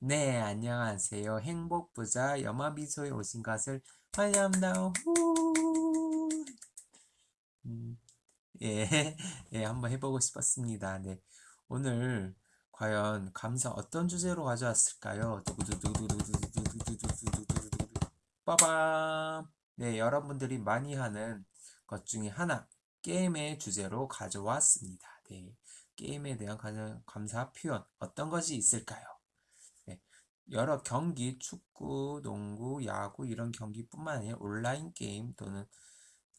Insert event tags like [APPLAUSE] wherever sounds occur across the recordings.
네, 안녕하세요. 행복부자 염화비소에 오신 것을 환영합니다. 후! 음, 예, [LAUGHS] 예, 한번 해보고 싶었습니다. 네, 오늘 과연 감사 어떤 주제로 가져왔을까요? 빠밤! 네, 여러분들이 많이 하는 것 중에 하나, 게임의 주제로 가져왔습니다. 네, 게임에 대한 감사 표현, 어떤 것이 있을까요? 네, 여러 경기, 축구, 농구, 야구 이런 경기뿐만 아니라 온라인 게임 또는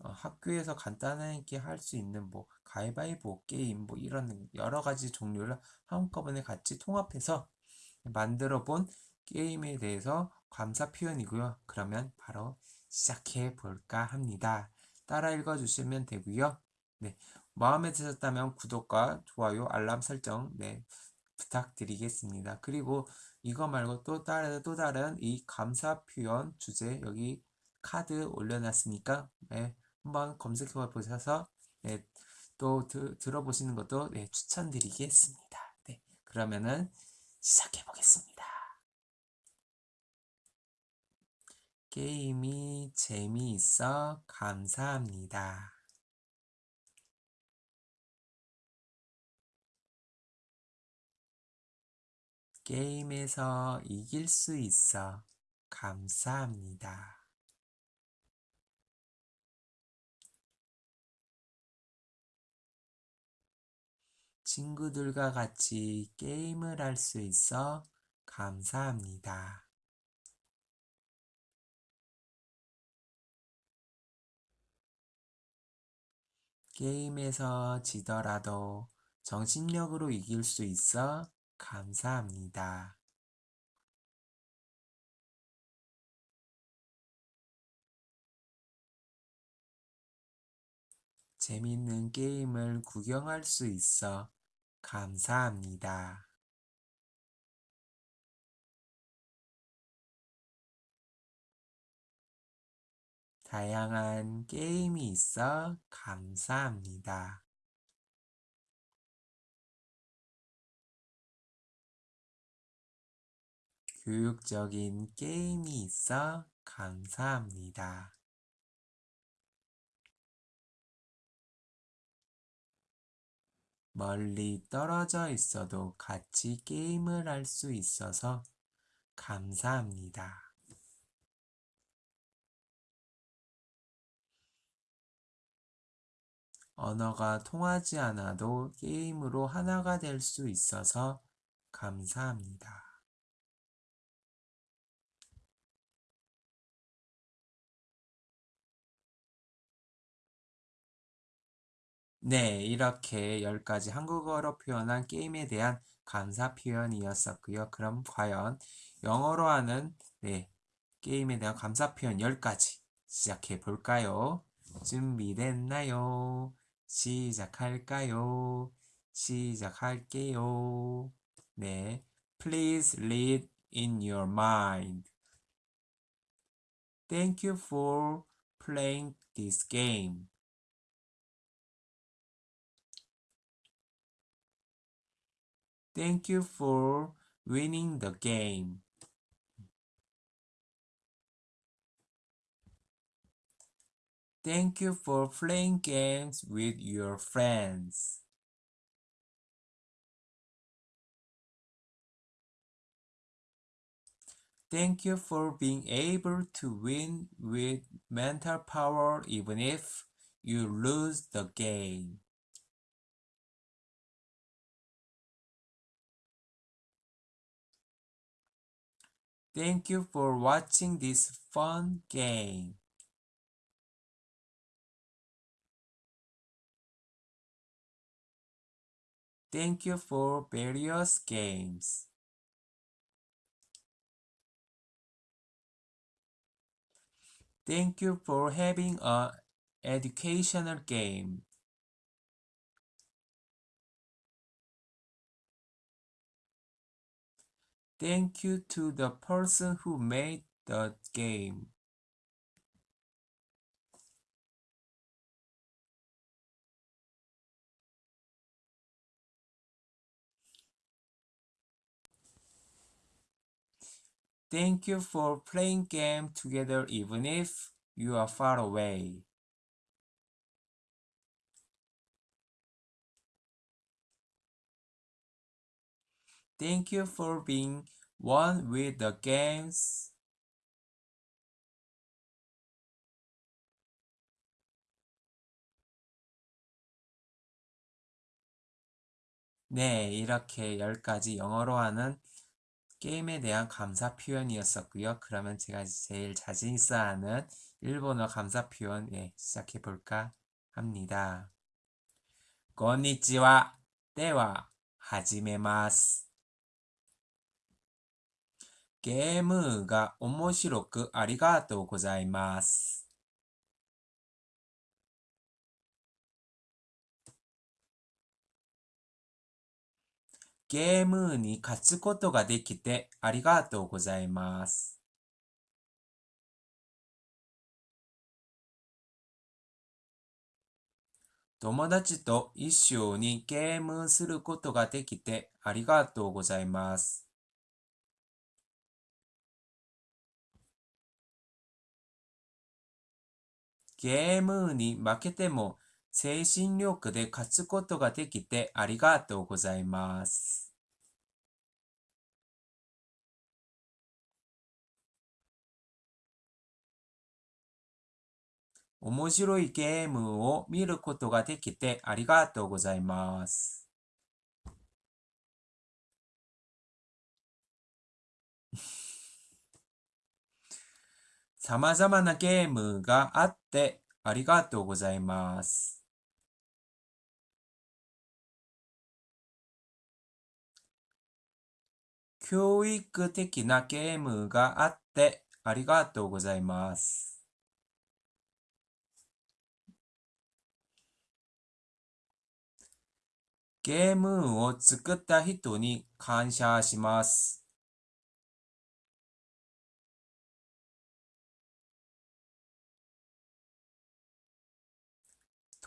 어, 학교에서 간단하게 할 수 있는 뭐 가위바위보 게임 뭐 이런 여러 가지 종류를 한꺼번에 같이 통합해서 만들어 본 게임에 대해서 감사 표현이고요. 그러면 바로 시작해 볼까 합니다. 따라 읽어 주시면 되고요. 네. 마음에 드셨다면 구독과 좋아요, 알람 설정 네, 부탁드리겠습니다. 그리고 이거 말고 또 다른 또 다른 이 감사 표현 주제 여기 카드 올려놨으니까 네, 한번 검색해 보셔서 네, 또 드, 들어보시는 것도 네, 추천드리겠습니다. 네, 그러면은 시작해 보겠습니다. 게임이 재미있어 감사합니다. 게임에서 이길 수 있어 감사합니다. 친구들과 같이 게임을 할 수 있어 감사합니다. 게임에서 지더라도 정신력으로 이길 수 있어 감사합니다. 재밌는 게임을 구경할 수 있어 감사합니다. 다양한 게임이 있어 감사합니다. 교육적인 게임이 있어 감사합니다. 멀리 떨어져 있어도 같이 게임을 할 수 있어서 감사합니다. 언어가 통하지 않아도 게임으로 하나가 될 수 있어서 감사합니다. 네, 이렇게 10가지 한국어로 표현한 게임에 대한 감사 표현이었었고요. 그럼 과연 영어로 하는 네, 게임에 대한 감사 표현 10가지 시작해 볼까요? 준비됐나요? 시작할까요? 시작할게요. 네, please read in your mind. Thank you for playing this game. Thank you for winning the game. Thank you for playing games with your friends. Thank you for being able to win with mental power even if you lose the game. Thank you for watching this fun game. Thank you for various games. Thank you for having a educational game. Thank you to the person who made the game. Thank you for playing game together even if you are far away. Thank you for being one with the games. 네, 이렇게 10가지 영어로 하는 게임에 대한 감사 표현이었었고요. 그러면 제가 제일 자신 있어 하는 일본어 감사 표현 예, 시작해 볼까 합니다. 건니치와 데와 하지메마스. ゲームが面白くありがとうございます。ゲームに勝つことができてありがとうございます。友達と一緒にゲームすることができてありがとうございます。ゲームに負けても精神力で勝つことができてありがとうございます。面白いゲームを見ることができてありがとうございます。様々なゲームがあってありがとうございます。教育的なゲームがあってありがとうございます。ゲームを作った人に感謝します。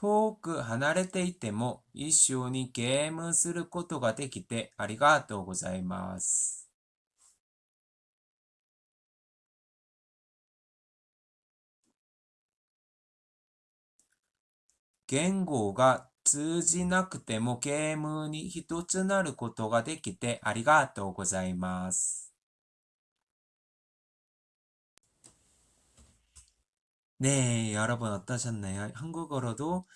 遠く離れていても一緒にゲームすることができてありがとうございます。言語が通じなくてもゲームに一つなることができてありがとうございます。 네, 여러분 어떠셨나요? 한국어로도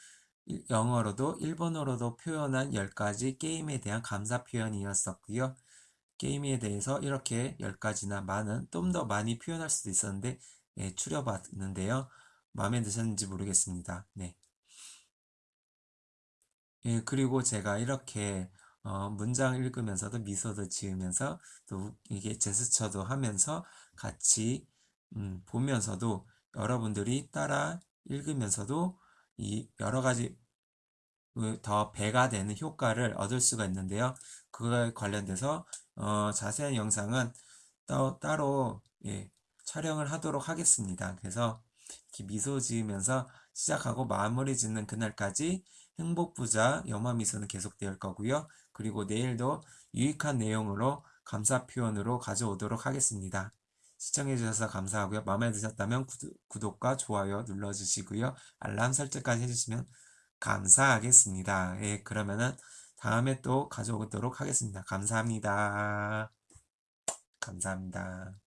일- 영어로도 일본어로도 표현한 10가지 게임에 대한 감사 표현이었었고요. 게임에 대해서 이렇게 10가지나 많은 좀 더 많이 표현할 수도 있었는데 예, 추려봤는데요. 마음에 드셨는지 모르겠습니다. 네. 예, 그리고 제가 이렇게 어, 문장 읽으면서도 미소도 지으면서 또 이게 제스처도 하면서 같이 음, 보면서도 여러분들이 따라 읽으면서도 이 여러 가지 그더 배가 되는 효과를 얻을 수가 있는데요. 그거에 관련돼서 어, 자세한 영상은 따, 따로 예, 촬영을 하도록 하겠습니다. 그래서 미소 지으면서 시작하고 마무리 짓는 그날까지 행복부자 영화미소는 계속될 거고요. 그리고 내일도 유익한 내용으로 감사 표현으로 가져오도록 하겠습니다. 시청해주셔서 감사하고요. 마음에 드셨다면 구독, 과 좋아요 눌러주시고요. 알람 설정까지 해주시면 감사하겠습니다. 예, 그러면은 다음에 또 가져오도록 하겠습니다. 감사합니다. 감사합니다.